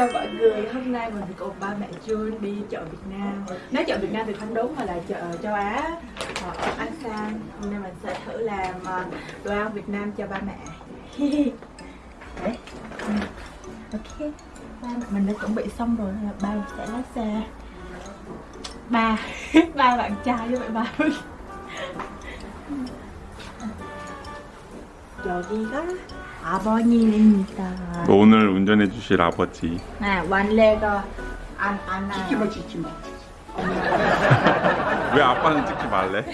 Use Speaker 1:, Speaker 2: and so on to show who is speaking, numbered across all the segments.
Speaker 1: chào mọi người, hôm nay mình cùng ba mẹ Jun đi chợ Việt Nam. Nói chợ Việt Nam thì không đúng mà là chợ châu Á. Ờ, Ở An Hôm nay mình sẽ thử làm ờ, đồ ăn Việt Nam cho ba mẹ. Đấy. Ừ. Ok. Ba, Mình đã chuẩn bị xong rồi là ba sẽ lái xe. Ba, ba bạn trai với bạn ba. 여기가 아버님입니다.
Speaker 2: 오늘 운전해 주실 아버지
Speaker 1: 네, 완레가 안, 안
Speaker 3: 찍지 마, 찍지 마.
Speaker 2: 왜 아빠는 찍지 말래?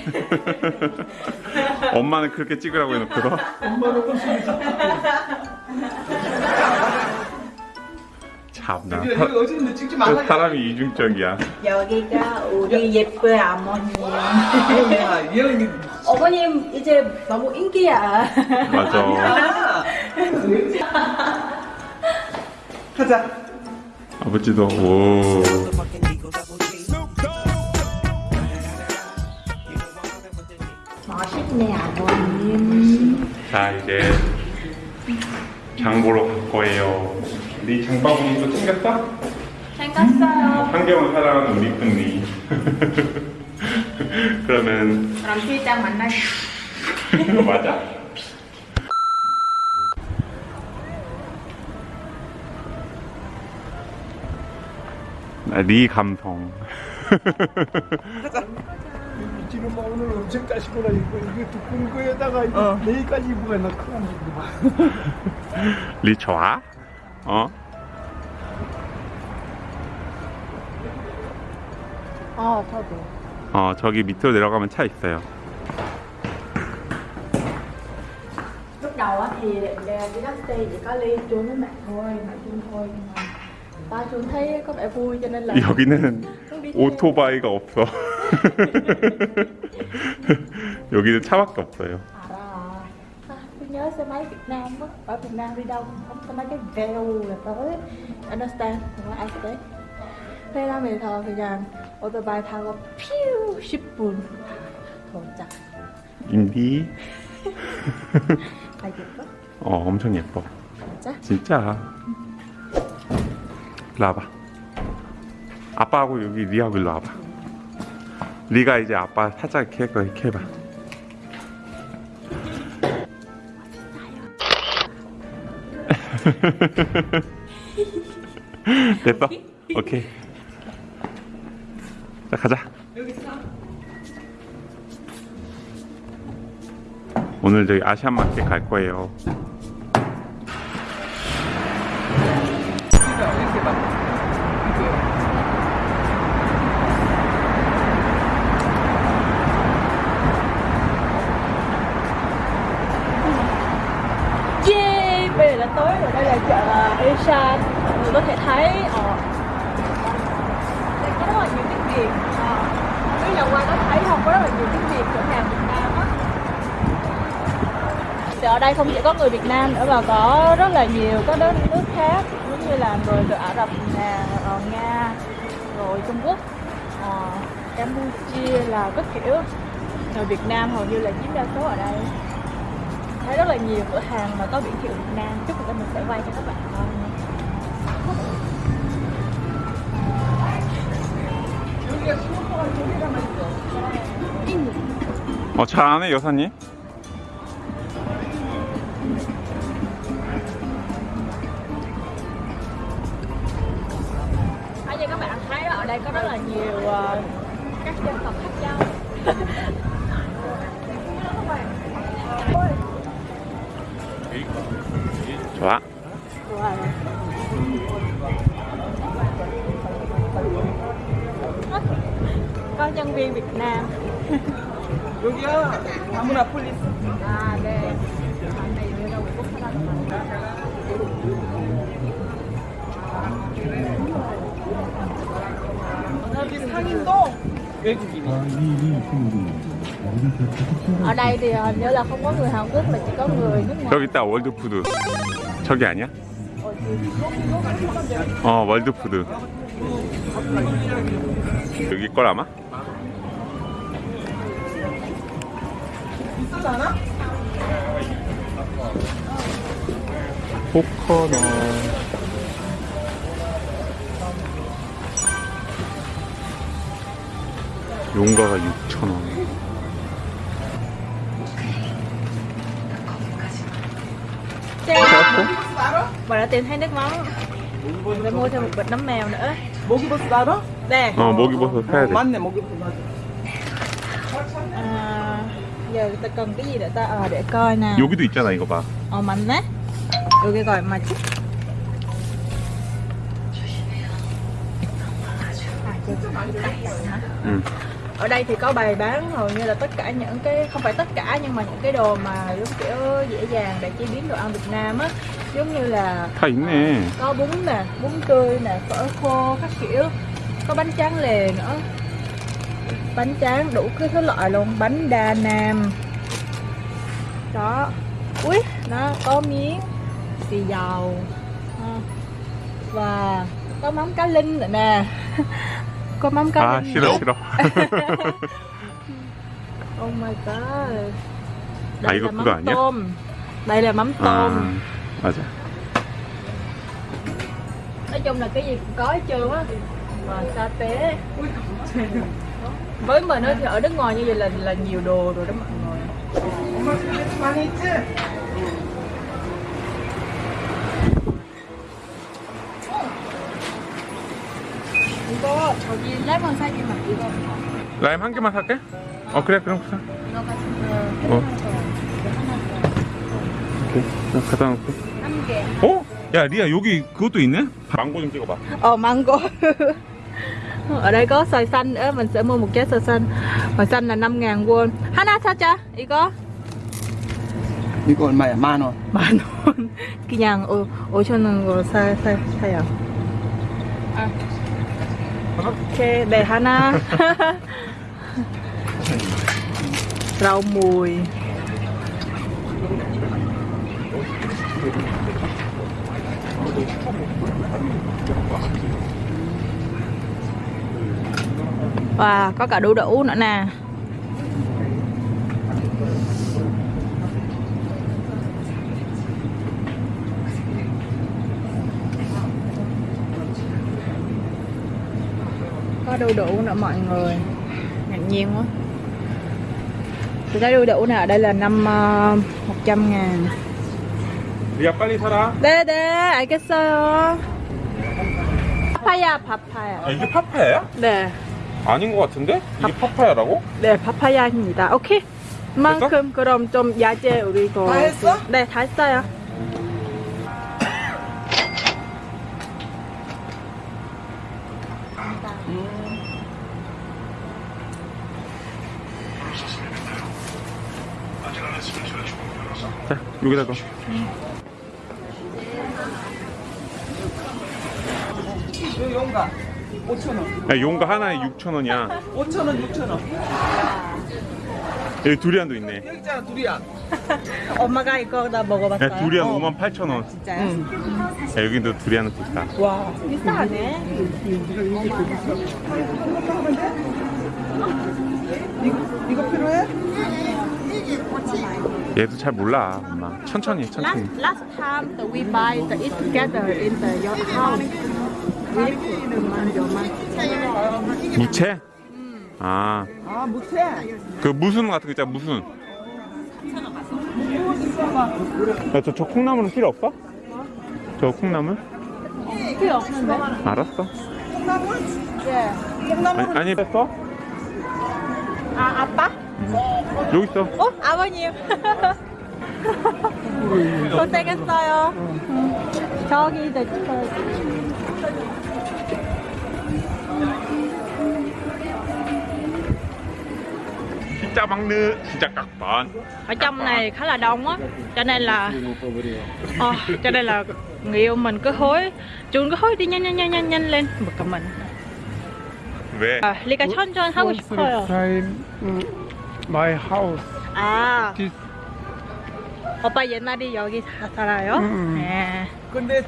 Speaker 2: 엄마는 그렇게 찍으라고 해놓고서
Speaker 3: 엄마는 웃음이
Speaker 2: 참나
Speaker 3: 어제는 찍지 말라.
Speaker 2: 사람이 이중적이야
Speaker 1: 여기가 우리 예쁜 어머님.
Speaker 3: 야, 얘는
Speaker 1: 어머님 이제 너무 인기야.
Speaker 2: 맞아
Speaker 3: 아. 하자.
Speaker 2: 아버지도 오
Speaker 1: 멋있네 아버님.
Speaker 2: 자 이제 장 보러 갈 거예요 네 장바구니도 챙겼어?
Speaker 1: 생겼어요.
Speaker 2: 환경을 사랑하는 우리 니 그러면
Speaker 1: 그럼 필장 만나.
Speaker 2: 맞아 아, 네 감성
Speaker 3: 지금 뭐 오늘 엄청 까시구나 이거 이게 두꺼운 거에다가 이거 내일까지 입으면 나 큰일.
Speaker 2: 리 좋아? 어?
Speaker 1: 어, 저도.
Speaker 2: 어 저기 밑으로 내려가면 차 있어요
Speaker 1: Lúc đầu á thì định đi taxi chỉ có ly chuông với mẹ thôi, mẹ chuông thôi nhưng mà ba chuông thấy có vẻ vui cho nên là
Speaker 2: 여기는. 오토바이가 없어 여기는 차밖에 없어요
Speaker 1: À, à, tôi nhớ xe máy Việt Nam á, ở Việt Nam đi đâu cũng không xe máy cái veo là tới Understand, 정말 아시대? 페라메에서 그냥 오토바이 타고 퓨 10분. 도착.
Speaker 2: 인디
Speaker 1: 아 예뻐?
Speaker 2: 어 엄청 예뻐.
Speaker 1: 진짜?
Speaker 2: 진짜. 일로 와봐. 아빠하고 여기 리하고 일로 와봐. 리가 이제 아빠 살짝 이렇게 이렇게 해봐. 됐어? 오케이 자 가자. 오늘 저기 아시안 마켓 갈 거예요
Speaker 1: rất là nhiều tiếng Việt cửa hàng Việt Nam á. Thì ở đây không chỉ có người Việt Nam nữa mà có rất là nhiều các nước nước khác Giống như là người từ Ả Rập nè, ờ, Nga, rồi Trung Quốc à, Campuchia là các kiểu. Người Việt Nam hầu như là chiếm đa số ở đây. Thấy rất là nhiều cửa hàng mà có biển hiệu Việt Nam. Chút nữa mình sẽ quay cho các bạn coi
Speaker 3: 어.
Speaker 2: 어 잘하네 여사님
Speaker 1: Ở như các bạn thấy đó, ở đây có rất là nhiều ờ, các dân tộc khác nhau.
Speaker 2: 좋아
Speaker 1: có nhân viên Việt Nam.
Speaker 3: 여기야 아무나 폴리스.
Speaker 1: À, đây. Ở này đưa đâu Quốc gia
Speaker 3: 여기 상인도 외국인이.
Speaker 1: Ở đây thì hình như là không có người Hàn Quốc mà chỉ có người nước ngoài.
Speaker 2: 저기 있다 월드푸드 저기 아니야? 어 월드푸드 여기 걸 아마?
Speaker 3: 하지 않아?
Speaker 2: 포커넛 용가가
Speaker 1: 6,000원에 Bà đã tìm thấy nước mắm Để mua thêm một bịch nấm mèo nữa
Speaker 3: Mogi bus đó đó?
Speaker 1: Nè
Speaker 2: Ờ, mogi bus 해야 돼
Speaker 3: 맞네, mogi bus 맞아
Speaker 1: à, Giờ ta cần cái gì để ta ờ để coi nè
Speaker 2: 여기도 있잖아, 이거 봐.
Speaker 1: Ờ mạnh á 여기 gọi mà chút
Speaker 2: 응.
Speaker 1: ở đây thì có bày bán hầu như là tất cả những cái không phải tất cả nhưng mà những cái đồ mà giống kiểu dễ dàng để chế biến đồ ăn Việt Nam á giống như là
Speaker 2: 다 있네.
Speaker 1: có bún nè bún tươi nè phở khô các kiểu có bánh tráng lề nữa bánh tráng đủ cứ thứ loại luôn. Bánh đa nam đó. Ui nó có miếng xì dầu. Và có mắm cá linh nữa nè. Có mắm cá
Speaker 2: à,
Speaker 1: linh
Speaker 2: xin
Speaker 1: lỗi
Speaker 2: xin lỗi.
Speaker 1: Oh my god. Đây là mắm tôm. Đây là mắm
Speaker 2: à, tôm. à,
Speaker 1: nói chung là cái gì cũng có hết trơn á. Mà sa tế. với mình á thì ở nước ngoài như vậy là là nhiều đồ rồi đó mọi người
Speaker 3: 엄마 스트레스 많이 했지?
Speaker 1: 이거 저기 레몬 사기만 이거
Speaker 2: 라임 한 개만 살게? 어, 그래, 그럼 사.
Speaker 1: 이거 같은
Speaker 2: 어.
Speaker 1: 거
Speaker 2: 오케이. 그럼 갖다 놓고.
Speaker 1: 한개
Speaker 2: 어? 야, 리아, 여기 그것도 있네? 망고 좀 찍어봐.
Speaker 1: Ồ mango Ở đây có xoài xanh nữa Mình sẽ mua một trái xoài xanh Xoài xanh là 5 ngàn won Hana sao cha? 이거?
Speaker 3: 이거 얼마야? 만 원.
Speaker 1: 만 원. 그냥 오, 5천 원으로 사, 사, 사요. 아. 오케이, 네, 하나. rau mùi. Wow, có cả đu đủ nữa nè. có đu đủ nữa mọi người ngạc nhiên quá thì cái đu đủ này ở đây là năm uh, 100 ngàn
Speaker 2: 리아, 빨리 사라.
Speaker 1: 네네 알겠어요 파파야 파파야
Speaker 2: 아, 이게 파파야야?
Speaker 1: 네,
Speaker 2: 아닌 것 같은데? 이게 파파야라고?
Speaker 1: 네 파파야입니다 오케이 만큼 그럼 좀 야채 우리
Speaker 3: 거다 했어?
Speaker 1: 네다 했어요
Speaker 2: 자, 여기다가.
Speaker 3: 요 용가 5천 원.
Speaker 2: 야, 용가 하나에 6,000원이야.
Speaker 3: 5천 원, 6천 원.
Speaker 2: 여기 두리안도 있네.
Speaker 3: 여기 있잖아 두리안.
Speaker 1: 엄마가 이거 다 먹어봤어요?
Speaker 2: 야, 두리안 58,000원.
Speaker 1: 진짜요?
Speaker 2: 야, 여기도 두리안은 비싸.
Speaker 3: 와.
Speaker 1: 비싸네
Speaker 3: 이거 이거 필요해?
Speaker 2: 얘도 잘 몰라, 엄마. 천천히, 해, 천천히.
Speaker 1: Last, last time we buy the it together in the your house,
Speaker 2: 무채? 아,
Speaker 3: 아 못해.
Speaker 2: 그 무순 같은 거 있잖아, 무순. 야, 저, 저 콩나물은 필요 없어? 저 콩나물?
Speaker 1: 필요 없는데?
Speaker 2: 알았어.
Speaker 3: 콩나물?
Speaker 1: 네.
Speaker 3: 콩나물.
Speaker 2: 아니, 뺐어?
Speaker 1: 아, 아빠?
Speaker 2: 여기 있어.
Speaker 1: 어? 아버님. 고생했어요. 응. 저기 이제 저
Speaker 2: 진짜 막느, 진짜 깍반.
Speaker 1: ở trong này khá là đông á cho nên là ờ, cho nên là người yêu mình cứ hối chúng cứ hối đi nhanh nhanh nhanh nhanh nhanh lên bực cả mình
Speaker 2: 왜?
Speaker 1: 아, 리가 천천 하고 싶어요
Speaker 3: time my house.
Speaker 1: 아
Speaker 3: This
Speaker 1: 오빠 옛날에 여기 사- 살아요?
Speaker 3: 음.
Speaker 1: 네.
Speaker 3: 근데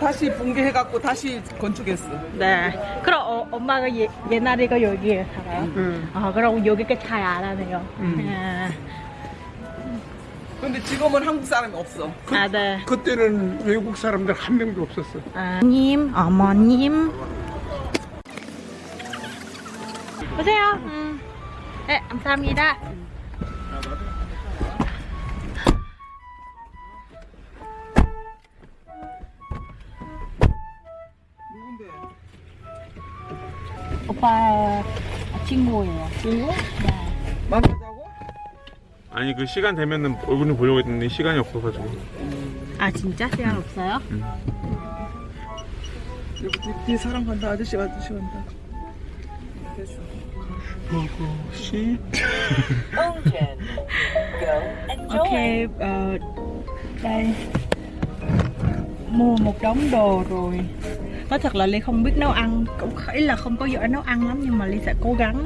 Speaker 3: 다시 붕괴해갖고 다시 건축했어.
Speaker 1: 네. 그럼 어, 엄마가 예, 옛날에 가 여기에 살아요?
Speaker 3: 응.
Speaker 1: 아 그럼 여기가 잘 알아네요.
Speaker 3: 음.
Speaker 1: 네.
Speaker 3: 근데 지금은 한국 사람이 없어. 그,
Speaker 1: 아 네.
Speaker 3: 그때는 외국 사람들 한 명도 없었어.
Speaker 1: 아, 님, 어머님. 보세요. 음. 네, 감사합니다. 오빠 친구예요.
Speaker 3: 친구? 만나자고?
Speaker 2: 아니 그 시간 되면은 얼굴 좀 보려고 했는데 시간이 없어가지고
Speaker 1: 아 진짜 시간 없어요?
Speaker 3: 여기 뒤, 뒤 사람 간다 아저씨 아저씨 간다 됐어
Speaker 2: 보고 싶
Speaker 1: Ok, ờ, đây Mua một đống đồ rồi Nói thật là Ly không biết nấu ăn Cũng ý là không có giỏi nấu ăn lắm Nhưng mà Ly sẽ cố gắng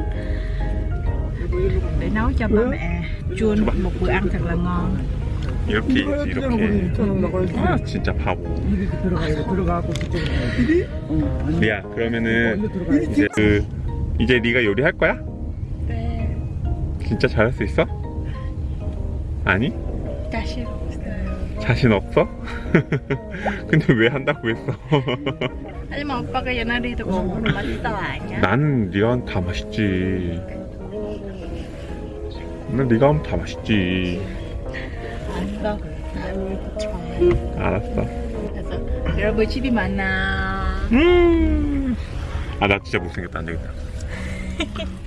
Speaker 1: Để nấu cho ba mẹ Jun một bữa ăn thật là ngon
Speaker 2: 이렇게
Speaker 3: 이거야
Speaker 2: 있지
Speaker 3: 그냥 우리
Speaker 2: 이렇게
Speaker 3: 저는 나가야지
Speaker 2: 아 진짜 바보
Speaker 3: 이렇게 들어가야 돼 들어가고 그쪽으로 이리? 어 아니
Speaker 2: 리아 그러면은
Speaker 3: 먼저 들어가야
Speaker 2: 이제 돼그 이제 네가 요리할 거야?
Speaker 1: 네
Speaker 2: 진짜 잘할 수 있어? 아니?
Speaker 1: 자신 없어요
Speaker 2: 자신 없어? 근데 왜 한다고 했어?
Speaker 1: 하지만 오빠가 옛날에도 먹으면 맛있어 아니야?
Speaker 2: 나는 하면 다 맛있지 난 네가 하면 다 맛있지
Speaker 1: 알았어
Speaker 2: 알았어
Speaker 1: 그래서 여러분 집이 많아
Speaker 2: 음. 아나 진짜 못생겼다 안 되겠다